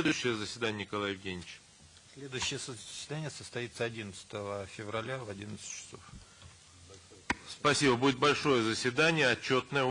Следующее заседание, Николай Евгеньевич. Следующее заседание состоится 11 февраля в 11 часов. Спасибо. Будет большое заседание, отчетное.